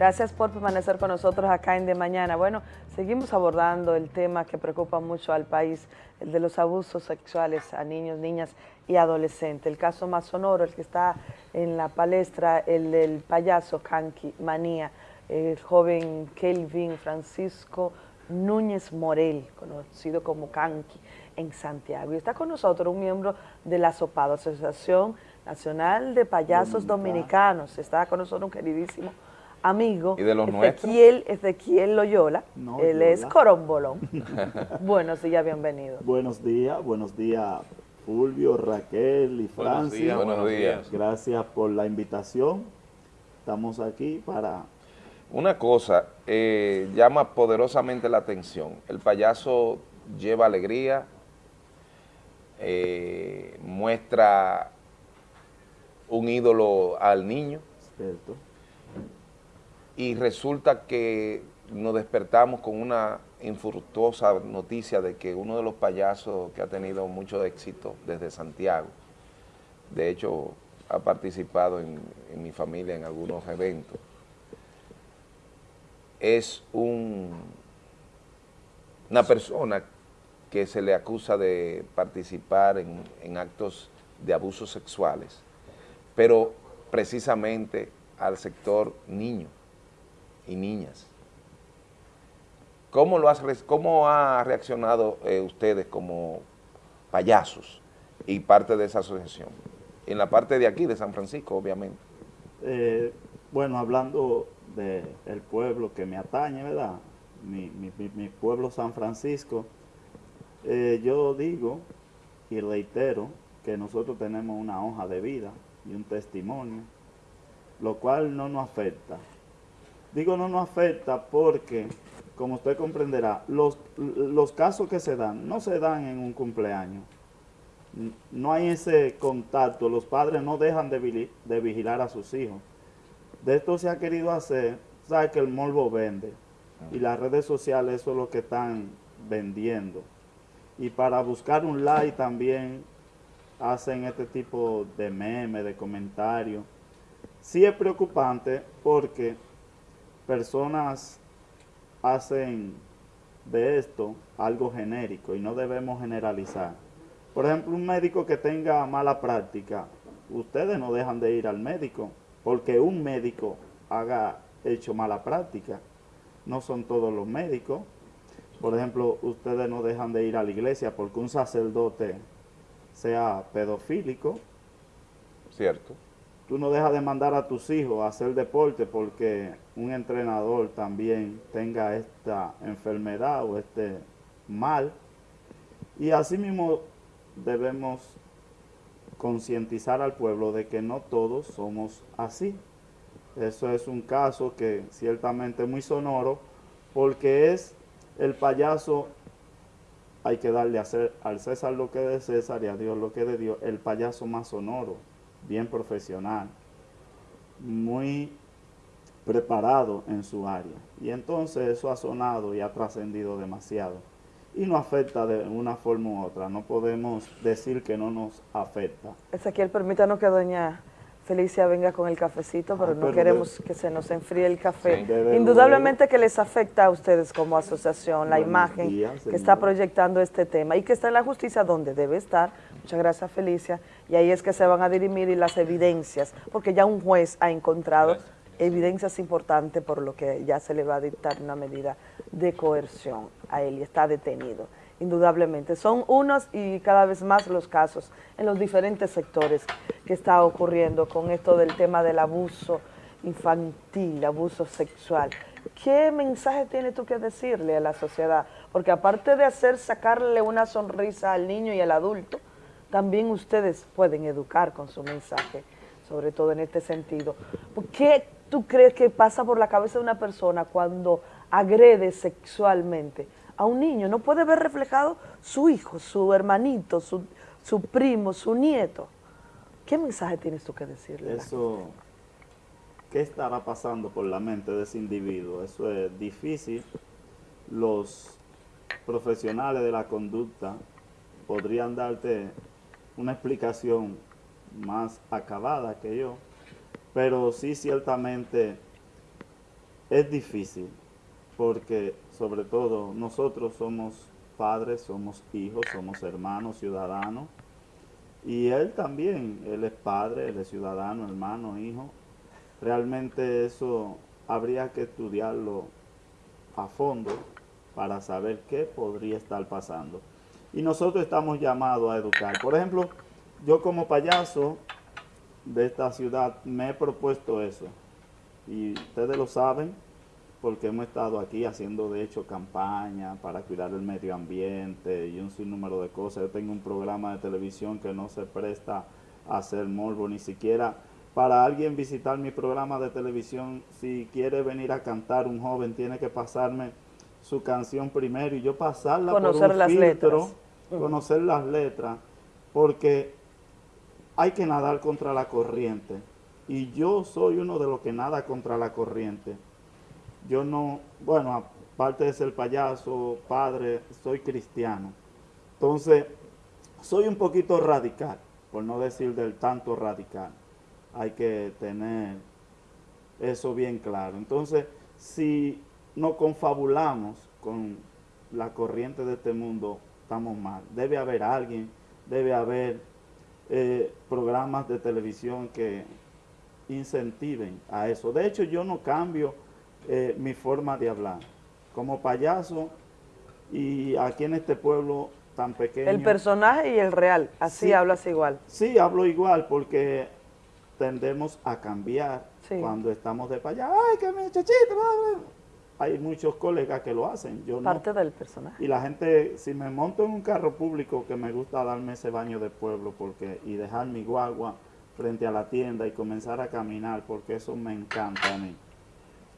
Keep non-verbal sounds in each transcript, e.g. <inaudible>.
Gracias por permanecer con nosotros acá en De Mañana. Bueno, seguimos abordando el tema que preocupa mucho al país, el de los abusos sexuales a niños, niñas y adolescentes. El caso más sonoro, el que está en la palestra, el del payaso Kanki Manía, el joven Kelvin Francisco Núñez Morel, conocido como Kanki, en Santiago. Y está con nosotros un miembro de la SOPADO, Asociación Nacional de Payasos Dominicanos. Está con nosotros un queridísimo amigo, ¿Y de los Ezequiel, Ezequiel Loyola, él es Corombolón. <laughs> buenos días, bienvenido. Buenos días, buenos días Fulvio, Raquel y Francia. Buenos días. Gracias por la invitación. Estamos aquí para... Una cosa eh, llama poderosamente la atención. El payaso lleva alegría, eh, muestra un ídolo al niño. Cierto y resulta que nos despertamos con una infructuosa noticia de que uno de los payasos que ha tenido mucho éxito desde Santiago, de hecho ha participado en, mi familia en algunos eventos, es un, una persona que se le acusa de participar en, en actos de abusos sexuales, pero precisamente al sector niño y niñas. ¿Cómo, lo has, cómo ha reaccionado eh, ustedes como payasos y parte de esa asociación? En la parte de aquí, de San Francisco, obviamente. Eh, bueno, hablando del pueblo que me atañe, ¿verdad? Mi, pueblo San Francisco, eh, yo digo y reitero que nosotros tenemos una hoja de vida y un testimonio, lo cual no nos afecta Digo no nos afecta porque, como usted comprenderá, los, los casos que se dan no se dan en un cumpleaños. No hay ese contacto, los padres no dejan de, de vigilar a sus hijos. De esto se ha querido hacer, sabe que el morbo vende y las redes sociales eso es lo que están vendiendo. Y para buscar un like también hacen este tipo de memes, de comentarios. Sí es preocupante porque personas hacen de esto algo genérico y no debemos generalizar. Por ejemplo, un médico que tenga mala práctica, ustedes no dejan de ir al médico porque un médico haga hecho mala práctica. No son todos los médicos. Por ejemplo, ustedes no dejan de ir a la iglesia porque un sacerdote sea pedofílico. Cierto tú no dejas de mandar a tus hijos a hacer deporte porque un entrenador también tenga esta enfermedad o este mal. Y asimismo debemos concientizar al pueblo de que no todos somos así. Eso es un caso que ciertamente es muy sonoro porque es el payaso, hay que darle a hacer, al César lo que es de César y a Dios lo que de Dios, el payaso más sonoro bien profesional, muy preparado en su área. Y entonces eso ha sonado y ha trascendido demasiado. Y no afecta de una forma u otra. No podemos decir que no nos afecta. Ezequiel, permítanos que doña Felicia venga con el cafecito, pero ah, no queremos que se nos enfríe el café. Indudablemente que les afecta a ustedes como asociación la imagen que está proyectando este tema y que está en la justicia donde debe estar. Muchas gracias, Felicia. Y ahí es que se van a dirimir las evidencias, porque ya un juez ha encontrado evidencias importantes por lo que ya se le va a dictar una medida de coerción a él y está detenido indudablemente. Son unos y cada vez más los casos en los diferentes sectores que está ocurriendo con esto del tema del abuso infantil, abuso sexual. ¿Qué mensaje tienes tú que decirle a la sociedad? Porque aparte de hacer sacarle una sonrisa al niño y al adulto, también ustedes pueden educar con su mensaje, sobre todo en este sentido. ¿Qué tú crees que pasa por la cabeza de una persona cuando agrede sexualmente? a un niño, no puede ver reflejado su hijo, su hermanito, su, primo, su nieto. ¿Qué mensaje tienes tú que decirle? Eso, ¿qué estará pasando por la mente de ese individuo? Eso es difícil. Los profesionales de la conducta podrían darte una explicación más acabada que yo, pero sí ciertamente es difícil, porque sobre todo nosotros somos padres, somos hijos, somos hermanos, ciudadanos, y él también, él es padre, él es ciudadano, hermano, hijo. Realmente eso habría que estudiarlo a fondo para saber qué podría estar pasando. Y nosotros estamos llamados a educar. Por ejemplo, yo como payaso de esta ciudad me he propuesto eso. Y ustedes lo saben porque hemos estado aquí haciendo de hecho campaña para cuidar el medio ambiente y un sinnúmero de cosas. Yo tengo un programa de televisión que no se presta a hacer morbo, ni siquiera para alguien visitar mi programa de televisión, si quiere venir a cantar un joven, tiene que pasarme su canción primero y yo pasarla conocer por un las letras. conocer las letras, porque hay que nadar contra la corriente. Y yo soy uno de los que nada contra la corriente. Yo no, bueno, aparte de ser payaso, padre, soy cristiano. Entonces, soy un poquito radical, por no decir del tanto radical. Hay que tener eso bien claro. Entonces, si nos confabulamos con la corriente de este mundo, estamos mal. Debe haber alguien, debe haber eh, programas de televisión que incentiven a eso. De hecho, yo no cambio eh, mi forma de hablar. Como payaso y aquí en este pueblo tan pequeño. El personaje y el real, así hablas igual. Sí, hablo igual porque tendemos a cambiar cuando estamos de payaso. ¡Ay, que me chachito! Hay muchos colegas que lo hacen. Yo Parte del personaje. Y la gente, si me monto en un carro público, que me gusta darme ese baño de pueblo porque y dejar mi guagua frente a la tienda y comenzar a caminar, porque eso me encanta a mí.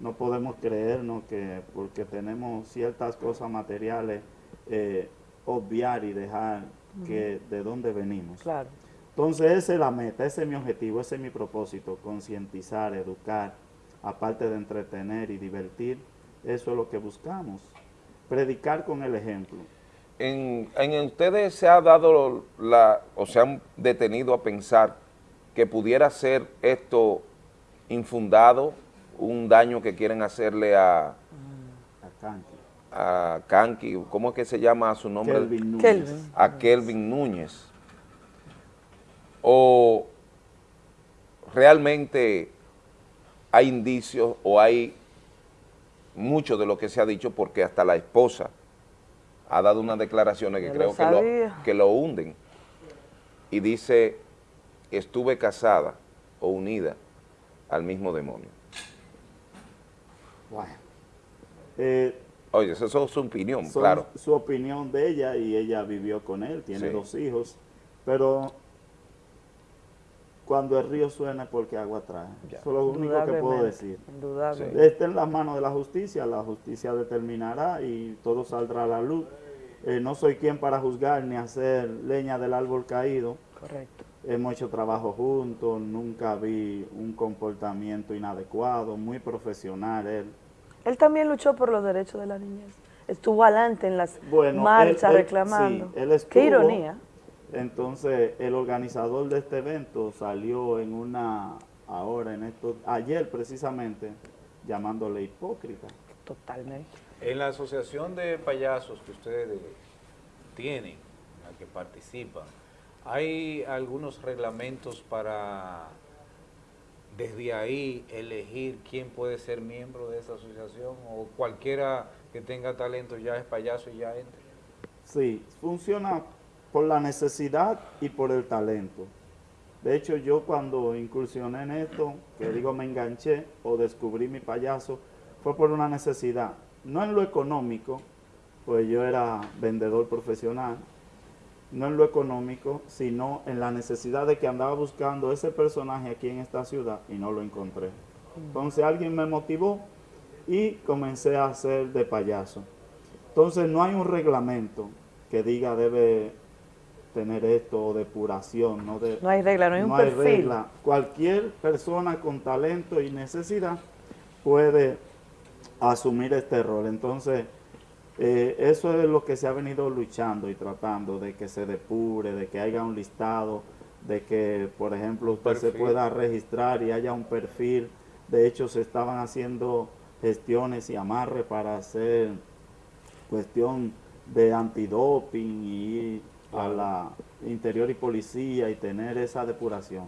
No podemos creernos que porque tenemos ciertas cosas materiales, eh, obviar y dejar que de dónde venimos. Claro. Entonces esa es la meta, ese es mi objetivo, ese es mi propósito, concientizar, educar, aparte de entretener y divertir, eso es lo que buscamos, predicar con el ejemplo. En, en ustedes se ha dado la, o se han detenido a pensar que pudiera ser esto infundado, un daño que quieren hacerle a... A Kanki. A Kanki, ¿cómo es que se llama su nombre? Kelvin Núñez. A Kelvin Núñez. O realmente hay indicios o hay mucho de lo que se ha dicho porque hasta la esposa ha dado unas declaraciones que creo que lo, que lo hunden y dice, estuve casada o unida al mismo demonio. Bueno. Eh, Oye, esa es su opinión, claro. Su opinión de ella y ella vivió con él, tiene dos hijos, pero cuando el río suena porque agua trae. Eso es lo único que puedo decir. Está en las manos de la justicia, la justicia determinará y todo saldrá a la luz. Eh, no soy quien para juzgar ni hacer leña del árbol caído. Correcto. Hemos hecho trabajo juntos, nunca vi un comportamiento inadecuado, muy profesional él. Él también luchó por los derechos de la niñez. Estuvo adelante en las marchas reclamando. Qué ironía. Entonces, el organizador de este evento salió en una, ahora en esto, ayer precisamente, llamándole hipócrita. Totalmente. En la asociación de payasos que ustedes tienen, en la que participan, ¿hay algunos reglamentos para desde ahí elegir quién puede ser miembro de esa asociación o cualquiera que tenga talento ya es payaso y ya entra? Sí, funciona por la necesidad y por el talento. De hecho, yo cuando incursioné en esto, que digo me enganché o descubrí mi payaso, fue por una necesidad. No en lo económico, pues yo era vendedor profesional, no en lo económico, sino en la necesidad de que andaba buscando ese personaje aquí en esta ciudad y no lo encontré. Entonces alguien me motivó y comencé a hacer de payaso. Entonces no hay un reglamento que diga debe tener esto, depuración. No, de, no hay regla, no hay un perfil. regla. Cualquier persona con talento y necesidad puede asumir este rol. Entonces, eh, eso es lo que se ha venido luchando y tratando, de que se depure, de que haya un listado, de que, por ejemplo, usted se pueda registrar y haya un perfil. De hecho, se estaban haciendo gestiones y amarre para hacer cuestión de antidoping y a la interior y policía y tener esa depuración.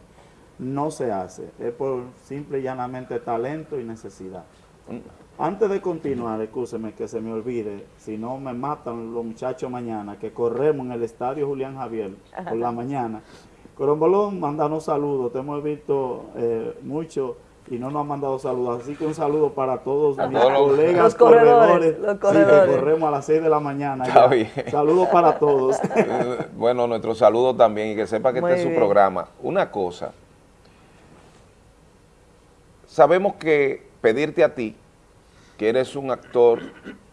No se hace, es por simple y llanamente talento y necesidad. Antes de continuar, escúcheme que se me olvide, si no me matan los muchachos mañana, que corremos en el estadio Julián Javier por la mañana. Corombolón, mandanos saludos, te hemos visto eh, mucho y no nos han mandado saludos. Así que un saludo para todos mis colegas los corredores, los corredores. que corremos a las 6 de la mañana. Saludos para todos. <laughs> bueno, nuestro saludo también y que sepa que este es su programa. Una cosa, sabemos que pedirte a ti, que eres un actor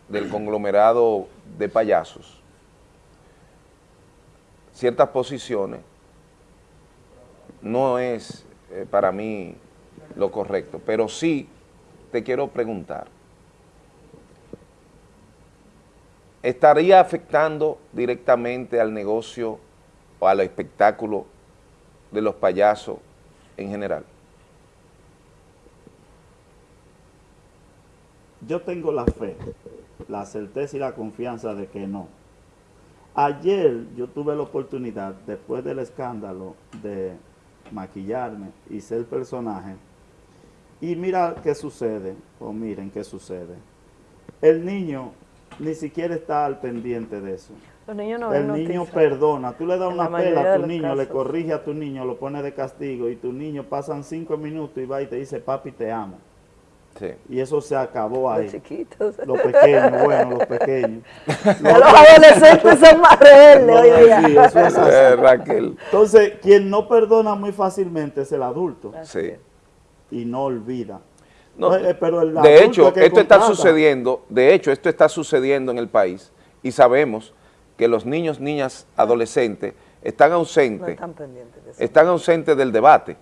del conglomerado de payasos, ciertas posiciones, no es eh, para mí lo correcto, pero sí te quiero preguntar, ¿estaría afectando directamente al negocio o al espectáculo de los payasos en general? Yo tengo la fe, la certeza y la confianza de que no. Ayer yo tuve la oportunidad, después del escándalo, de maquillarme y ser personaje, y mira qué sucede, o miren qué sucede. El niño ni siquiera está al pendiente de eso. Los niños no El niño perdona. Tú le das una pela a tu niño, le corrige a tu niño, lo pone de castigo y tu niño pasan cinco minutos y va y te dice, papi, te amo. Sí. Y eso se acabó ahí. Los chiquitos. Los pequeños, bueno, los pequeños. <laughs> Los, adolescentes son más rebeldes Sí, eso es así. Eh, Raquel. Entonces, quien no perdona muy fácilmente es el adulto. Sí y no olvida. Eh, pero de hecho, esto está sucediendo, de hecho, esto está sucediendo en el país y sabemos que los niños, niñas, adolescentes están ausentes, están, ausentes del debate.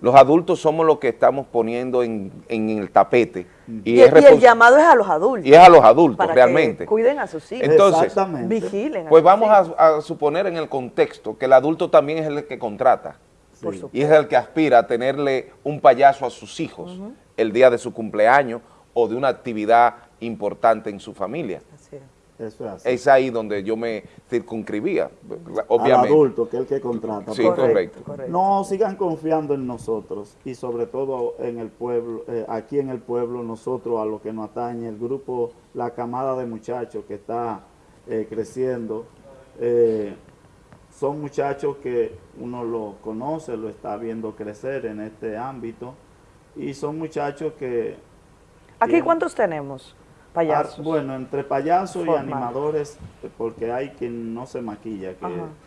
Los adultos somos los que estamos poniendo en, el tapete. Y, el llamado es a los adultos. Y es a los adultos, realmente. cuiden a sus hijos. Entonces, vigilen. pues vamos a suponer en el contexto que el adulto también es el que contrata. Y es el que aspira a tenerle un payaso a sus hijos el día de su cumpleaños o de una actividad importante en su familia. es ahí donde yo me circunscribía, obviamente. Al adulto, que es el que contrata. Sí, correcto. No, sigan confiando en nosotros y sobre todo en el pueblo, eh, aquí en el pueblo, nosotros a lo que nos atañe, el grupo, la camada de muchachos que está eh, creciendo, eh, son muchachos que uno lo conoce, lo está viendo crecer en este ámbito y son muchachos que... ¿Aquí cuántos tenemos? Payasos. Ah, bueno, entre payasos y animadores, porque hay quien no se maquilla, que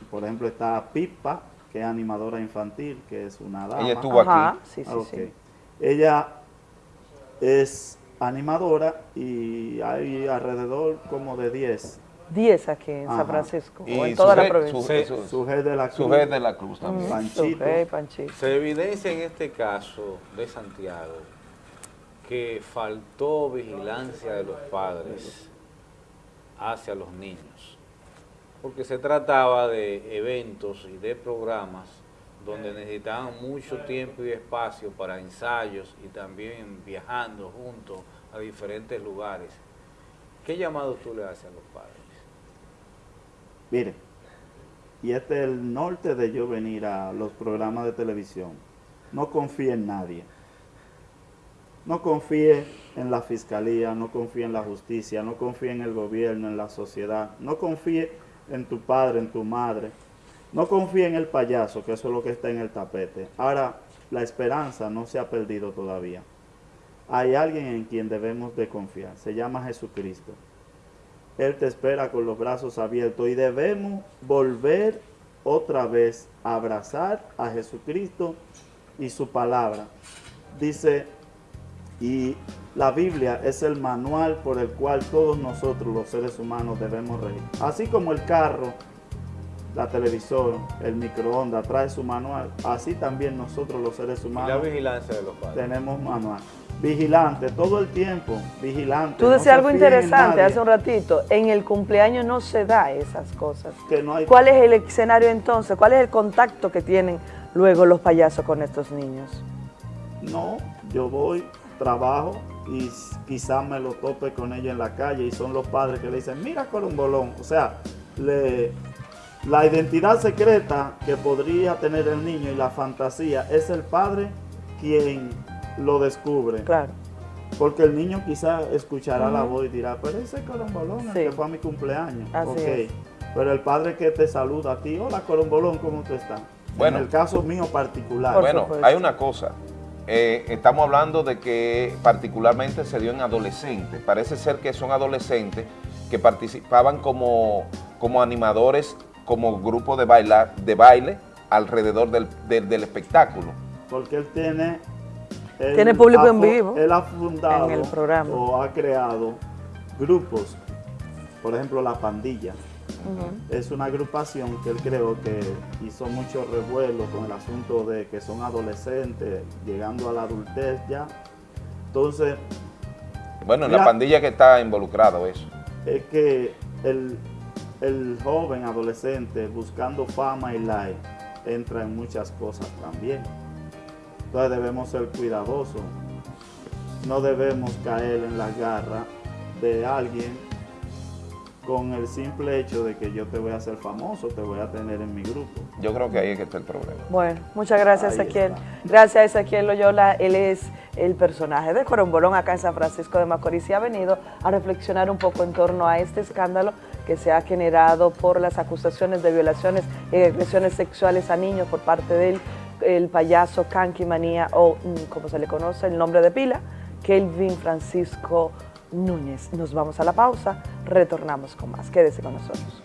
por ejemplo está Pipa, que es animadora infantil, que es una dama. Ella estuvo aquí. Sí, sí, sí. Ella es animadora y hay alrededor como de 10 10 aquí en San Francisco, o en toda la provincia. Su, de la Cruz. de la Cruz también. Panchito. Se evidencia en este caso de Santiago que faltó vigilancia de los padres hacia los niños, porque se trataba de eventos y de programas donde necesitaban mucho tiempo y espacio para ensayos y también viajando juntos a diferentes lugares. ¿Qué llamado tú le haces a los padres? Mire, y este es el norte de yo venir a los programas de televisión. No confíe en nadie. No confíe en la fiscalía, no confíe en la justicia, no confíe en el gobierno, en la sociedad. No confíe en tu padre, en tu madre. No confíe en el payaso, que eso es lo que está en el tapete. Ahora, la esperanza no se ha perdido todavía. Hay alguien en quien debemos de confiar. Se llama Jesucristo. Él te espera con los brazos abiertos y debemos volver otra vez a abrazar a Jesucristo y su palabra. Dice, y la Biblia es el manual por el cual todos nosotros los seres humanos debemos reír. Así como el carro, la televisión, el microondas trae su manual, así también nosotros los seres humanos la vigilancia de los tenemos manual vigilante todo el tiempo, vigilante. Tú decías algo interesante hace un ratito, en el cumpleaños no se da esas cosas. ¿Cuál es el escenario entonces? ¿Cuál es el contacto que tienen luego los payasos con estos niños? No, yo voy trabajo y quizás me lo tope con ella en la calle y son los padres que le dicen, mira bolón O sea, le, la identidad secreta que podría tener el niño y la fantasía es el padre quien lo descubre. Claro. Porque el niño quizás escuchará la voz y dirá, pero ese corombolón el que fue a mi cumpleaños. Así Pero el padre que te saluda a ti, hola corombolón, ¿cómo tú estás? Bueno, en el caso mío particular. Bueno, hay una cosa. Eh, estamos hablando de que particularmente se dio en adolescentes. Parece ser que son adolescentes que participaban como, como animadores, como grupo de, bailar, de baile alrededor del, del, espectáculo. Porque él tiene... tiene público en vivo. Él ha fundado en el programa. o ha creado grupos, por ejemplo La Pandilla, es una agrupación que él creo que hizo mucho revuelo con el asunto de que son adolescentes, llegando a la adultez ya. Entonces... Bueno, en la pandilla que está involucrado eso. Es que el, el joven adolescente buscando fama y like entra en muchas cosas también. Entonces debemos ser cuidadosos. No debemos caer en la garra de alguien con el simple hecho de que yo te voy a hacer famoso, te voy a tener en mi grupo. Yo creo que ahí es que está el problema. Bueno, muchas gracias Ezequiel. Gracias Ezequiel Loyola, él es el personaje de Corombolón acá en San Francisco de Macorís y ha venido a reflexionar un poco en torno a este escándalo que se ha generado por las acusaciones de violaciones y agresiones sexuales a niños por parte del el payaso Kanki Manía o mm, como se le conoce el nombre de pila, Kelvin Francisco Núñez. Nos vamos a la pausa, retornamos con más. Quédese con nosotros.